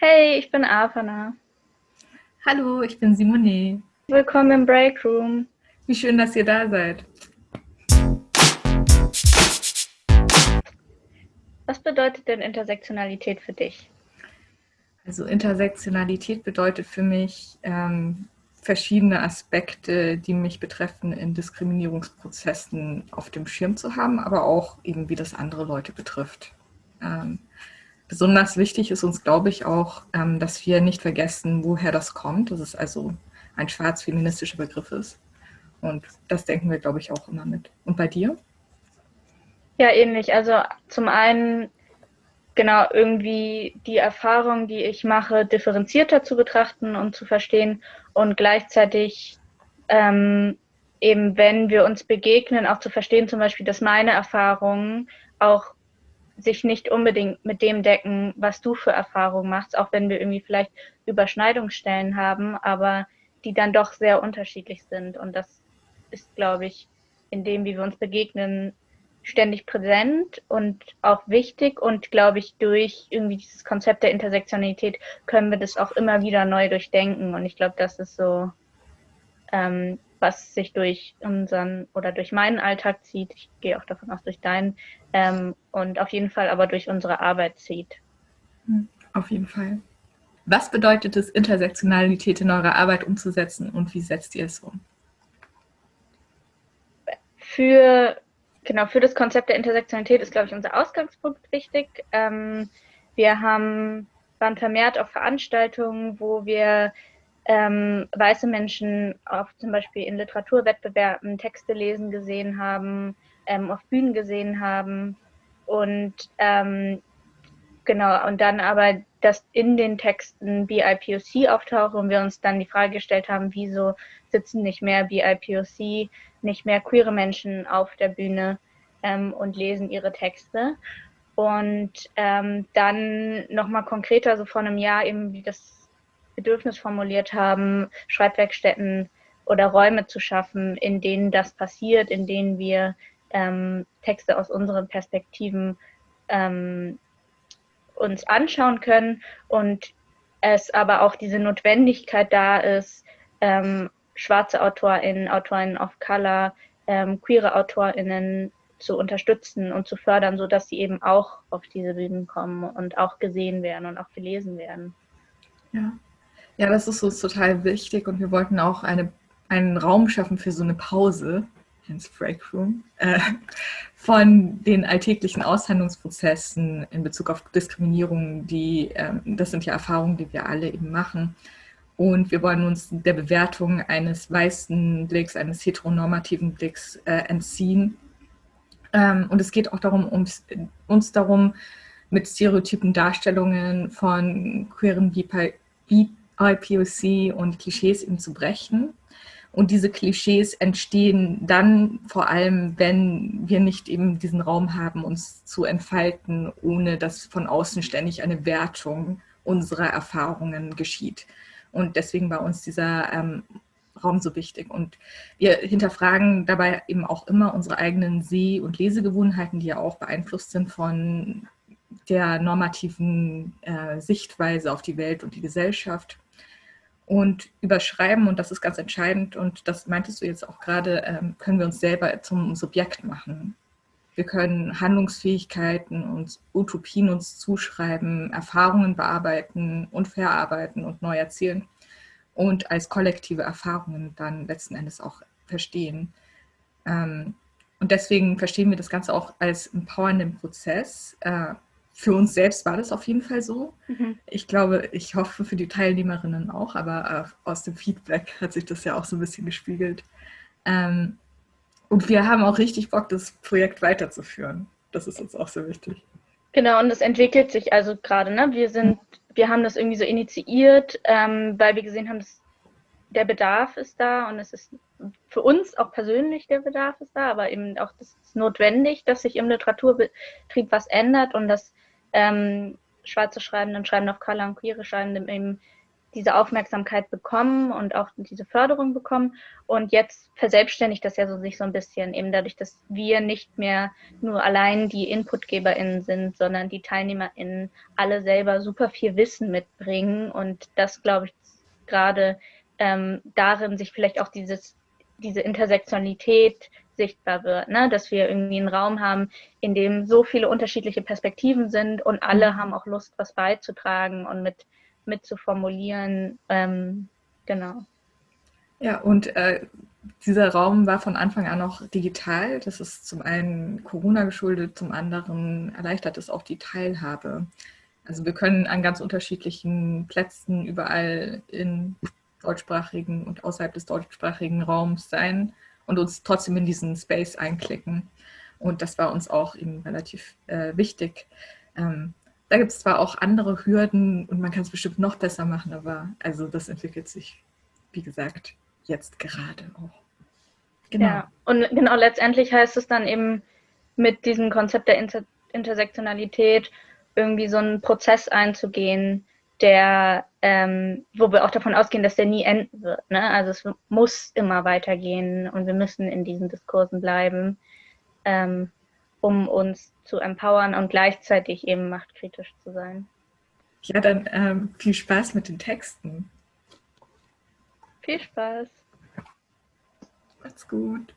Hey, ich bin Afana. Hallo, ich bin Simone. Willkommen im Breakroom. Wie schön, dass ihr da seid. Was bedeutet denn Intersektionalität für dich? Also Intersektionalität bedeutet für mich ähm, verschiedene Aspekte, die mich betreffen, in Diskriminierungsprozessen auf dem Schirm zu haben, aber auch eben, wie das andere Leute betrifft. Ähm, besonders wichtig ist uns, glaube ich, auch, ähm, dass wir nicht vergessen, woher das kommt, dass es also ein schwarz-feministischer Begriff ist. Und das denken wir, glaube ich, auch immer mit. Und bei dir? Ja, ähnlich. Also zum einen genau irgendwie die Erfahrung, die ich mache, differenzierter zu betrachten und zu verstehen und gleichzeitig ähm, eben, wenn wir uns begegnen, auch zu verstehen, zum Beispiel, dass meine Erfahrungen auch sich nicht unbedingt mit dem decken, was du für Erfahrungen machst, auch wenn wir irgendwie vielleicht Überschneidungsstellen haben, aber die dann doch sehr unterschiedlich sind. Und das ist, glaube ich, in dem, wie wir uns begegnen, ständig präsent und auch wichtig. Und glaube ich, durch irgendwie dieses Konzept der Intersektionalität können wir das auch immer wieder neu durchdenken. Und ich glaube, das ist so ähm, was sich durch unseren oder durch meinen Alltag zieht. Ich gehe auch davon aus, durch deinen ähm, und auf jeden Fall aber durch unsere Arbeit zieht. Hm, auf jeden Fall. Was bedeutet es, Intersektionalität in eurer Arbeit umzusetzen und wie setzt ihr es um? Für, genau, für das Konzept der Intersektionalität ist, glaube ich, unser Ausgangspunkt wichtig. Ähm, wir haben, waren vermehrt auf Veranstaltungen, wo wir ähm, weiße Menschen auch zum Beispiel in Literaturwettbewerben Texte lesen gesehen haben, ähm, auf Bühnen gesehen haben und ähm, genau und dann aber, dass in den Texten BIPOC auftaucht und wir uns dann die Frage gestellt haben, wieso sitzen nicht mehr BIPOC, nicht mehr queere Menschen auf der Bühne ähm, und lesen ihre Texte. Und ähm, dann nochmal konkreter, so vor einem Jahr eben, wie das Bedürfnis formuliert haben, Schreibwerkstätten oder Räume zu schaffen, in denen das passiert, in denen wir ähm, Texte aus unseren Perspektiven ähm, uns anschauen können und es aber auch diese Notwendigkeit da ist, ähm, schwarze AutorInnen, AutorInnen of Color, ähm, queere AutorInnen zu unterstützen und zu fördern, sodass sie eben auch auf diese Bühnen kommen und auch gesehen werden und auch gelesen werden. Ja, ja, das ist uns total wichtig und wir wollten auch eine, einen Raum schaffen für so eine Pause, ins Break Room, äh, von den alltäglichen Aushandlungsprozessen in Bezug auf Diskriminierung, die, äh, das sind ja Erfahrungen, die wir alle eben machen. Und wir wollen uns der Bewertung eines weißen Blicks, eines heteronormativen Blicks äh, entziehen. Ähm, und es geht auch darum, uns, uns mit stereotypen Darstellungen von queeren BIPOC IPOC und Klischees eben zu brechen. Und diese Klischees entstehen dann vor allem, wenn wir nicht eben diesen Raum haben, uns zu entfalten, ohne dass von außen ständig eine Wertung unserer Erfahrungen geschieht. Und deswegen war uns dieser ähm, Raum so wichtig. Und wir hinterfragen dabei eben auch immer unsere eigenen Seh- und Lesegewohnheiten, die ja auch beeinflusst sind von der normativen äh, Sichtweise auf die Welt und die Gesellschaft und überschreiben, und das ist ganz entscheidend, und das meintest du jetzt auch gerade, ähm, können wir uns selber zum Subjekt machen. Wir können Handlungsfähigkeiten und Utopien uns zuschreiben, Erfahrungen bearbeiten und verarbeiten und neu erzählen und als kollektive Erfahrungen dann letzten Endes auch verstehen. Ähm, und deswegen verstehen wir das Ganze auch als empowernden Prozess, äh, für uns selbst war das auf jeden Fall so. Mhm. Ich glaube, ich hoffe für die Teilnehmerinnen auch, aber äh, aus dem Feedback hat sich das ja auch so ein bisschen gespiegelt. Ähm, und wir haben auch richtig Bock, das Projekt weiterzuführen. Das ist uns auch sehr wichtig. Genau, und es entwickelt sich also gerade, ne? Wir sind, wir haben das irgendwie so initiiert, ähm, weil wir gesehen haben, dass der Bedarf ist da und es ist für uns auch persönlich der Bedarf ist da, aber eben auch das ist notwendig, dass sich im Literaturbetrieb was ändert und dass ähm, schwarze Schreibenden, Schreibende auf Color und queere Schreibende eben diese Aufmerksamkeit bekommen und auch diese Förderung bekommen. Und jetzt verselbstständigt das ja so sich so ein bisschen, eben dadurch, dass wir nicht mehr nur allein die InputgeberInnen sind, sondern die TeilnehmerInnen alle selber super viel Wissen mitbringen. Und das, glaube ich, gerade ähm, darin sich vielleicht auch dieses, diese Intersektionalität sichtbar wird, ne? dass wir irgendwie einen Raum haben, in dem so viele unterschiedliche Perspektiven sind und alle mhm. haben auch Lust, was beizutragen und mit, mit zu formulieren. Ähm, genau. Ja, und äh, dieser Raum war von Anfang an auch digital. Das ist zum einen Corona geschuldet, zum anderen erleichtert es auch die Teilhabe. Also wir können an ganz unterschiedlichen Plätzen überall in deutschsprachigen und außerhalb des deutschsprachigen Raums sein und uns trotzdem in diesen Space einklicken. Und das war uns auch eben relativ äh, wichtig. Ähm, da gibt es zwar auch andere Hürden und man kann es bestimmt noch besser machen, aber also das entwickelt sich, wie gesagt, jetzt gerade auch. Genau. Ja, und genau letztendlich heißt es dann eben mit diesem Konzept der Inter Intersektionalität irgendwie so einen Prozess einzugehen, der, ähm, wo wir auch davon ausgehen, dass der nie enden wird. Ne? Also es muss immer weitergehen und wir müssen in diesen Diskursen bleiben, ähm, um uns zu empowern und gleichzeitig eben machtkritisch zu sein. Ja, dann ähm, viel Spaß mit den Texten. Viel Spaß. Macht's gut.